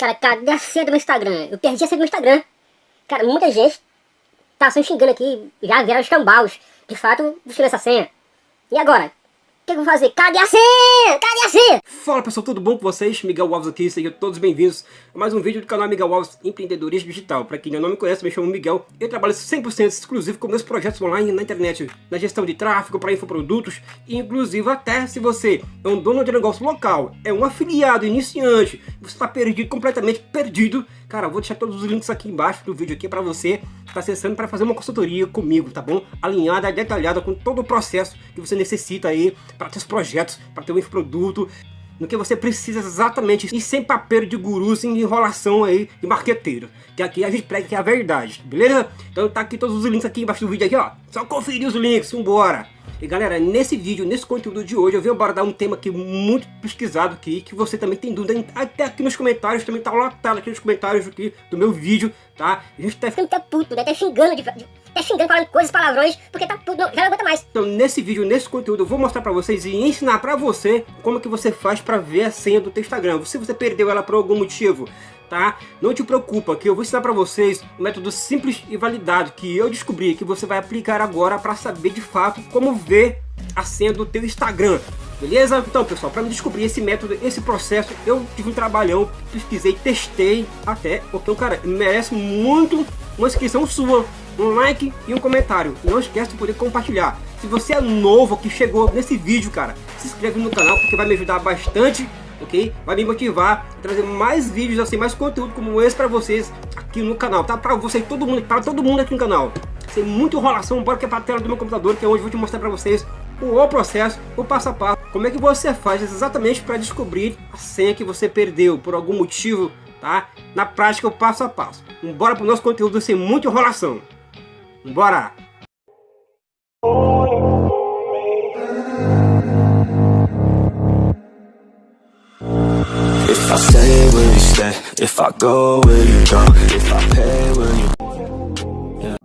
Cara, cadê a senha do meu Instagram? Eu perdi a senha do meu Instagram. Cara, muita gente tá se xingando aqui, já vieram os cambaus. De fato, buscando essa senha. E agora? Que, que eu vou fazer? Cadê a senha? Cadê a senha? Fala pessoal, tudo bom com vocês? Miguel Alves aqui, sejam todos bem-vindos a mais um vídeo do canal Miguel Alves Empreendedorismo Digital. Para quem não me conhece, me chamo Miguel eu trabalho 100% exclusivo com meus projetos online na internet, na gestão de tráfego para infoprodutos, e inclusive até se você é um dono de negócio local, é um afiliado iniciante, você está perdido, completamente perdido, cara, eu vou deixar todos os links aqui embaixo do vídeo aqui para você está acessando para fazer uma consultoria comigo, tá bom? Alinhada, detalhada com todo o processo que você necessita aí para seus projetos, para ter um infoproduto, no que você precisa exatamente e sem papel de guru, sem enrolação aí de marqueteiro. Que aqui a gente prega que é a verdade, beleza? Então tá aqui todos os links aqui embaixo do vídeo aqui, ó. Só conferir os links, vambora! E galera, nesse vídeo, nesse conteúdo de hoje, eu venho abordar um tema que muito pesquisado aqui, que você também tem dúvida, até aqui nos comentários, também tá lotado aqui nos comentários aqui do meu vídeo, tá? A gente tá ficando puto, né? Tá xingando, de, tá xingando, falando coisas, palavrões, porque tá tudo, já não aguenta mais. Então nesse vídeo, nesse conteúdo, eu vou mostrar pra vocês e ensinar pra você como que você faz pra ver a senha do teu Instagram. Se você perdeu ela por algum motivo, tá? Não te preocupa que eu vou ensinar para vocês um método simples e validado que eu descobri que você vai aplicar agora para saber de fato como ver a senha do teu Instagram. Beleza? Então, pessoal, para descobrir esse método, esse processo, eu tive um trabalhão, pesquisei, testei até, porque o cara merece muito uma inscrição sua, um like e um comentário. Não esquece de poder compartilhar. Se você é novo que chegou nesse vídeo, cara, se inscreve no canal porque vai me ajudar bastante ok? Vai me motivar a trazer mais vídeos assim, mais conteúdo como esse para vocês aqui no canal, tá? Para você todo mundo, para todo mundo aqui no canal. Sem muita enrolação, bora que é para a tela do meu computador, que é onde eu vou te mostrar para vocês o processo, o passo a passo, como é que você faz exatamente para descobrir a senha que você perdeu por algum motivo, tá? Na prática, o passo a passo. Bora pro nosso conteúdo sem muita enrolação. Bora!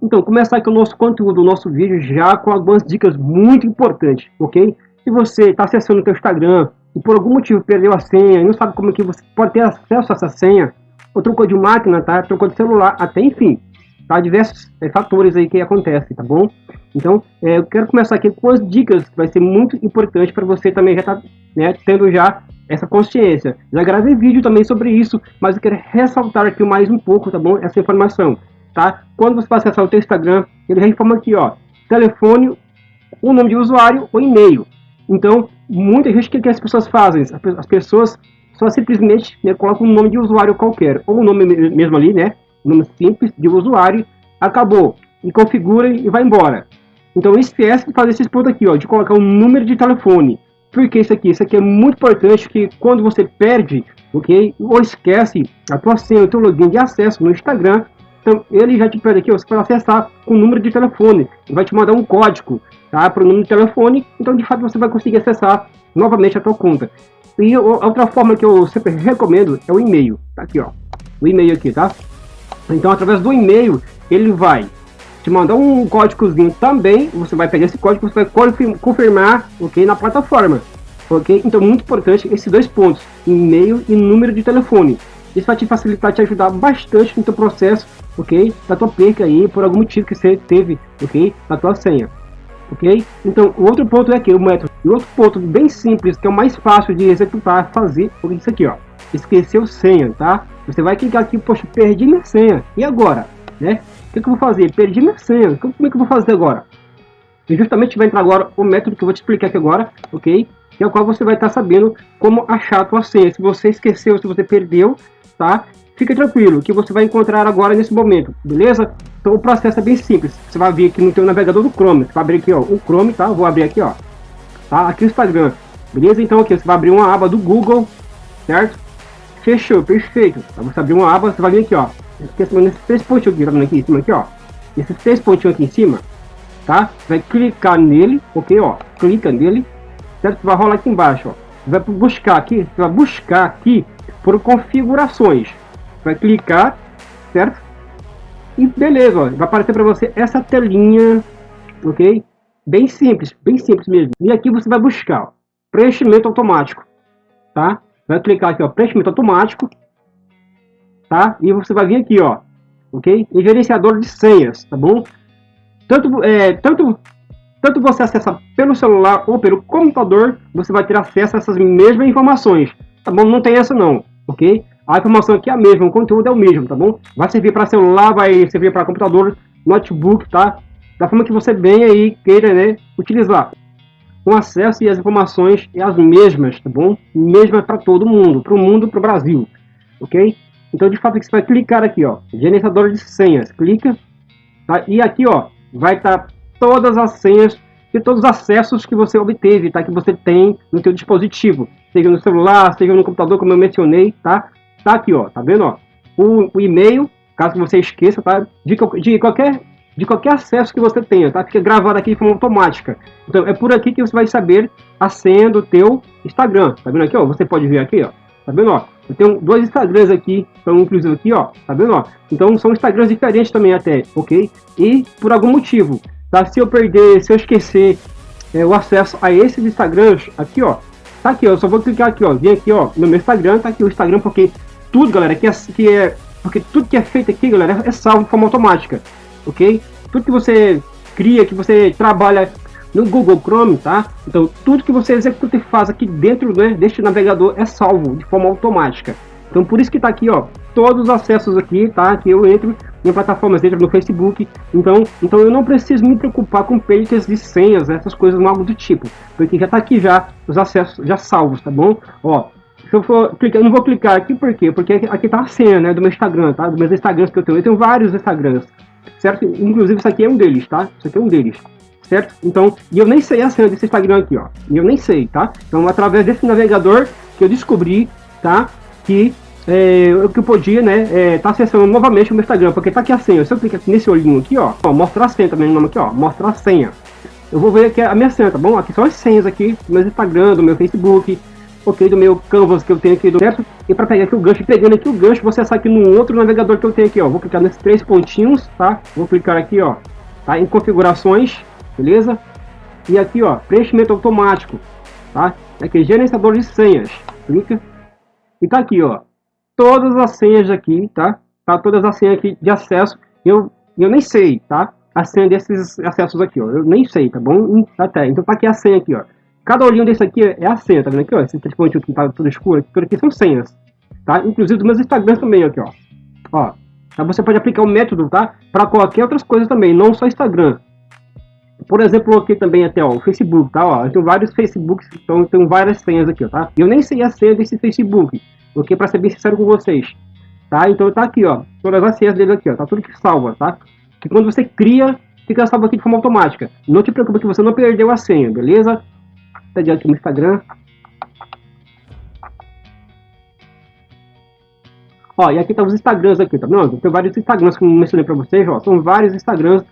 Então, começar aqui o nosso conteúdo, o nosso vídeo já com algumas dicas muito importantes, ok? Se você está acessando o seu Instagram e por algum motivo perdeu a senha e não sabe como é que você pode ter acesso a essa senha, ou trocou de máquina, tá? Trocou de celular, até enfim, tá? Diversos é, fatores aí que acontecem, tá bom? Então, é, eu quero começar aqui com as dicas que vai ser muito importante para você também já estar tá, né, tendo já essa consciência. Já gravei vídeo também sobre isso, mas eu quero ressaltar aqui mais um pouco, tá bom? Essa informação, tá? Quando você acessar o seu Instagram, ele já informa aqui, ó, telefone, o nome de usuário ou e-mail. Então, muita gente, o que, que as pessoas fazem? As pessoas só simplesmente né, colocam um nome de usuário qualquer, ou o nome mesmo ali, né? Nome simples de usuário, acabou. E configura e vai embora. Então esquece de fazer esses pontos aqui, ó, de colocar um número de telefone. Por que isso aqui? Isso aqui é muito importante que quando você perde, ok? Ou esquece a tua senha, o teu login de acesso no Instagram, então ele já te pede aqui, ó, você pode acessar com o número de telefone, vai te mandar um código, tá? Para o número de telefone, então de fato você vai conseguir acessar novamente a tua conta. E outra forma que eu sempre recomendo é o e-mail, tá aqui, ó, o e-mail aqui, tá? Então através do e-mail ele vai te mandar um códigozinho também, você vai pegar esse código, você vai confirmar, ok, na plataforma, ok? Então, muito importante esses dois pontos, e-mail e número de telefone. Isso vai te facilitar, te ajudar bastante no teu processo, ok? Da tua perca aí, por algum motivo que você teve, ok? Na tua senha, ok? Então, o outro ponto é aqui, o método. E outro ponto bem simples, que é o mais fácil de executar, fazer, é isso aqui, ó. Esqueceu senha, tá? Você vai clicar aqui, poxa, perdi minha senha. E agora? Né? que, que eu vou fazer? Perdi minha senha. Como é que eu vou fazer agora? E justamente vai entrar agora o método que eu vou te explicar aqui agora, ok? Que é o qual você vai estar sabendo como achar a tua senha. Se você esqueceu, se você perdeu, tá? Fica tranquilo, que você vai encontrar agora nesse momento, beleza? Então o processo é bem simples. Você vai vir aqui no teu navegador do Chrome. Você vai abrir aqui, ó, o Chrome, tá? Vou abrir aqui, ó. Tá? Aqui o Instagram. Beleza? Então aqui você vai abrir uma aba do Google, certo? Fechou, perfeito. Então, você abrir uma aba, você vai vir aqui, ó nesses três pontinhos aqui, tá aqui em cima, aqui, ó. Esses três pontinhos aqui em cima, tá? Vai clicar nele, ok, ó. Clica nele, certo? Vai rolar aqui embaixo, ó. Vai buscar aqui, vai buscar aqui por configurações. Vai clicar, certo? E beleza, ó. Vai aparecer para você essa telinha, ok? Bem simples, bem simples mesmo. E aqui você vai buscar, ó, preenchimento automático, tá? Vai clicar aqui, ó, preenchimento automático tá? E você vai vir aqui, ó, ok? Em gerenciador de senhas, tá bom? Tanto, é, tanto, tanto você acessa pelo celular ou pelo computador, você vai ter acesso a essas mesmas informações, tá bom? Não tem essa não, ok? A informação aqui é a mesma, o conteúdo é o mesmo, tá bom? Vai servir para celular, vai servir para computador, notebook, tá? Da forma que você bem aí queira, né, utilizar. O acesso e as informações é as mesmas, tá bom? Mesmas para todo mundo, para o mundo, para o Brasil, ok? Então, de fato, você vai clicar aqui, ó, gerenciador de senhas, clica, tá? E aqui, ó, vai estar tá todas as senhas e todos os acessos que você obteve, tá? Que você tem no seu dispositivo, seja no celular, seja no computador, como eu mencionei, tá? Tá aqui, ó, tá vendo, ó? O, o e-mail, caso você esqueça, tá? De, de, qualquer de qualquer acesso que você tenha, tá? Fica gravado aqui de forma automática. Então é por aqui que você vai saber a senha do teu Instagram. Tá vendo aqui, ó? Você pode ver aqui, ó. Tá vendo, ó? Eu tenho dois Instagrams aqui, então inclusive aqui, ó, tá vendo, ó? Então são Instagrams diferentes também até, ok? E por algum motivo, tá? Se eu perder, se eu esquecer é, o acesso a esses Instagrams, aqui, ó, tá aqui, ó, eu só vou clicar aqui, ó, vem aqui, ó, no meu Instagram, tá aqui o Instagram, porque tudo, galera, que é, que é porque tudo que é feito aqui, galera, é salvo de forma automática, ok? Tudo que você cria, que você trabalha no Google Chrome, tá? Então, tudo que você executa e faz aqui dentro né, deste navegador é salvo de forma automática. Então, por isso que tá aqui, ó, todos os acessos aqui, tá? Que eu entro em plataformas, entro no Facebook. Então, então eu não preciso me preocupar com perdas de senhas, essas coisas, algo do tipo. Porque já tá aqui já os acessos já salvos, tá bom? Ó, se eu for clicar, eu não vou clicar aqui, por quê? Porque aqui tá a senha, né, do meu Instagram, tá? Dos meus Instagrams que eu tenho. Eu tenho vários Instagrams, certo? Inclusive, isso aqui é um deles, tá? Isso aqui é um deles certo? Então, e eu nem sei a senha desse Instagram aqui, ó. Eu nem sei, tá? Então, através desse navegador que eu descobri, tá? Que é, eu, que eu podia, né, é, tá acessando novamente o meu Instagram, porque tá aqui a senha. Se eu clicar aqui nesse olhinho aqui, ó, ó mostrar a senha também, nome aqui, ó, mostrar a senha. Eu vou ver aqui a minha senha, tá bom? Aqui são as senhas aqui do meu Instagram, do meu Facebook, ok, do meu Canvas que eu tenho aqui, do certo? E para pegar aqui o gancho, pegando aqui o gancho, você acessar aqui no outro navegador que eu tenho aqui, ó. Vou clicar nesses três pontinhos, tá? Vou clicar aqui, ó, tá? Em configurações, beleza? E aqui, ó, preenchimento automático, tá? Aqui, gerenciador de senhas, clica. E tá aqui, ó, todas as senhas aqui, tá? Tá todas as senhas aqui de acesso. Eu, eu nem sei, tá? A senha desses acessos aqui, ó. Eu nem sei, tá bom? Até. Então tá aqui a senha aqui, ó. Cada olhinho desse aqui é a senha, tá vendo aqui, ó? Esse pontinho aqui tá tudo escuro, aqui, aqui são senhas, tá? Inclusive dos meus Instagrams também, aqui, ó. Ó. Tá? Você pode aplicar o método, tá? Para qualquer outras coisas também, não só Instagram. Por exemplo, aqui também até ó, o Facebook, tá? Ó, eu tenho vários Facebooks, então tenho várias senhas aqui, ó, tá? Eu nem sei a senha desse Facebook, porque para ser bem sincero com vocês, tá? Então tá aqui, ó, todas as senhas dele aqui, ó, tá tudo que salva, tá? Que quando você cria, fica salvo aqui de forma automática. Não te preocupe que você não perdeu a senha, beleza? Tá adiante no Instagram. Ó, e aqui tá os Instagrams aqui, tá vendo? Tem vários Instagrams, como eu mencionei pra vocês, ó, são vários Instagrams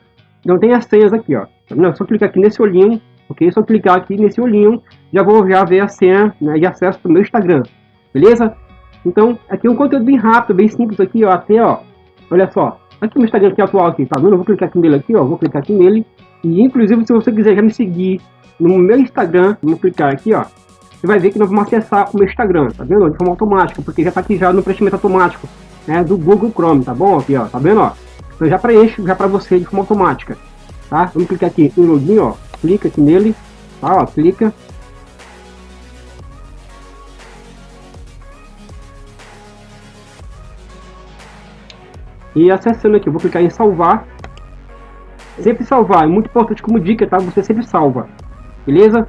então tem as senhas aqui, ó. Não, é só clicar aqui nesse olhinho, ok? Só clicar aqui nesse olhinho, já vou já ver a senha né, de acesso para o meu Instagram, beleza? Então, aqui é um conteúdo bem rápido, bem simples aqui, ó, até, ó, olha só, aqui no Instagram aqui atual aqui, tá vendo? Eu vou clicar aqui nele aqui, ó, vou clicar aqui nele, e inclusive se você quiser já me seguir no meu Instagram, vou clicar aqui, ó, você vai ver que nós vamos acessar o meu Instagram, tá vendo? De forma automática, porque já tá aqui já no preenchimento automático, né, do Google Chrome, tá bom? Aqui, ó, tá vendo, ó? Então já preenche já para você de forma automática, tá? Vamos clicar aqui em login, ó, clica aqui nele, tá? Ó, clica. E acessando aqui, eu vou clicar em salvar. Sempre salvar, é muito importante como dica, tá? Você sempre salva, beleza?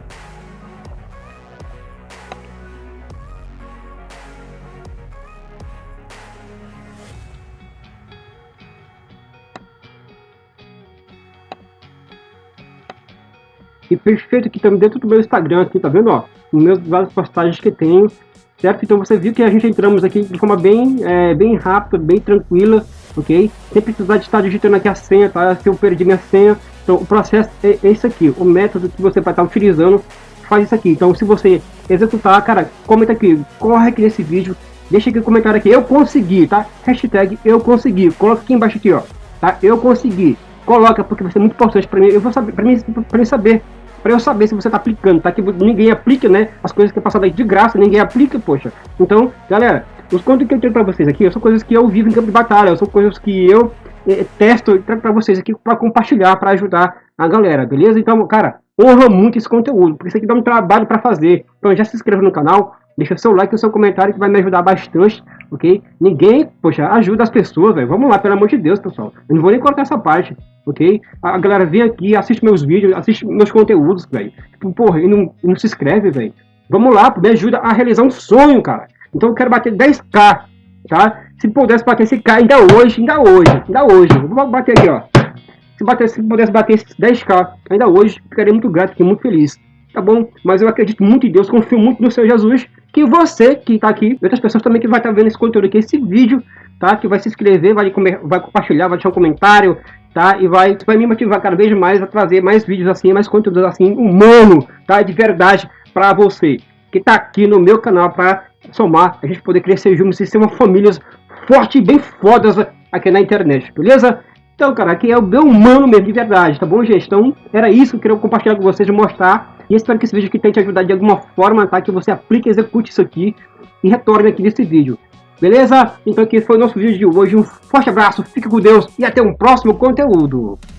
E perfeito aqui também dentro do meu Instagram, aqui, tá vendo, ó? Meus várias postagens que tenho, certo? Então você viu que a gente entramos aqui de forma bem, é, bem rápida, bem tranquila, ok? Sem precisar de estar digitando aqui a senha, tá? Se eu perdi minha senha, então o processo é esse aqui, o método que você vai estar utilizando faz isso aqui. Então se você executar, cara, comenta aqui, corre aqui nesse vídeo, deixa aqui um comentário aqui, eu consegui, tá? Hashtag eu consegui, coloca aqui embaixo aqui, ó, tá? Eu consegui. Coloca, porque vai ser muito importante para mim, eu vou saber, para mim, mim saber para eu saber se você tá aplicando, tá? Que ninguém aplica, né? As coisas que é passado aí de graça, ninguém aplica, poxa. Então, galera, Os contos que eu tenho pra vocês aqui são coisas que eu vivo em campo de batalha, são coisas que eu eh, testo e trago pra vocês aqui para compartilhar, para ajudar a galera, beleza? Então, cara, honra muito esse conteúdo, porque isso aqui dá um trabalho para fazer. Então já se inscreva no canal, deixa seu like e seu comentário que vai me ajudar bastante, ok? Ninguém, poxa, ajuda as pessoas, velho. Vamos lá, pelo amor de Deus, pessoal. Eu não vou nem cortar essa parte, ok? A galera vem aqui, assiste meus vídeos, assiste meus conteúdos, velho. Tipo, porra, e não, não se inscreve, velho. Vamos lá, me ajuda a realizar um sonho, cara. Então eu quero bater 10k, tá? Se pudesse bater esse K ainda hoje, ainda hoje, ainda hoje. Vou bater aqui, ó. Se, bater, se pudesse bater esses 10k ainda hoje, ficaria muito grato, fiquei muito feliz. Tá bom? Mas eu acredito muito em Deus, confio muito no Senhor Jesus, que você que tá aqui, outras pessoas também que vai estar tá vendo esse conteúdo aqui, esse vídeo, tá? Que vai se inscrever, vai, vai compartilhar, vai deixar um comentário, tá? E vai, vai me motivar cada vez mais a trazer mais vídeos assim, mais conteúdos assim, humano, tá? De verdade para você que tá aqui no meu canal para somar, a gente poder crescer juntos e ser uma família forte e bem fodas aqui na internet, beleza? Então, cara, aqui é o meu humano mesmo, de verdade, tá bom, gente? Então, era isso que eu queria compartilhar com vocês mostrar. E espero que esse vídeo aqui tenha te ajudado de alguma forma, tá? Que você aplique, execute isso aqui e retorne aqui nesse vídeo. Beleza? Então aqui foi o nosso vídeo de hoje. Um forte abraço, fique com Deus e até um próximo conteúdo.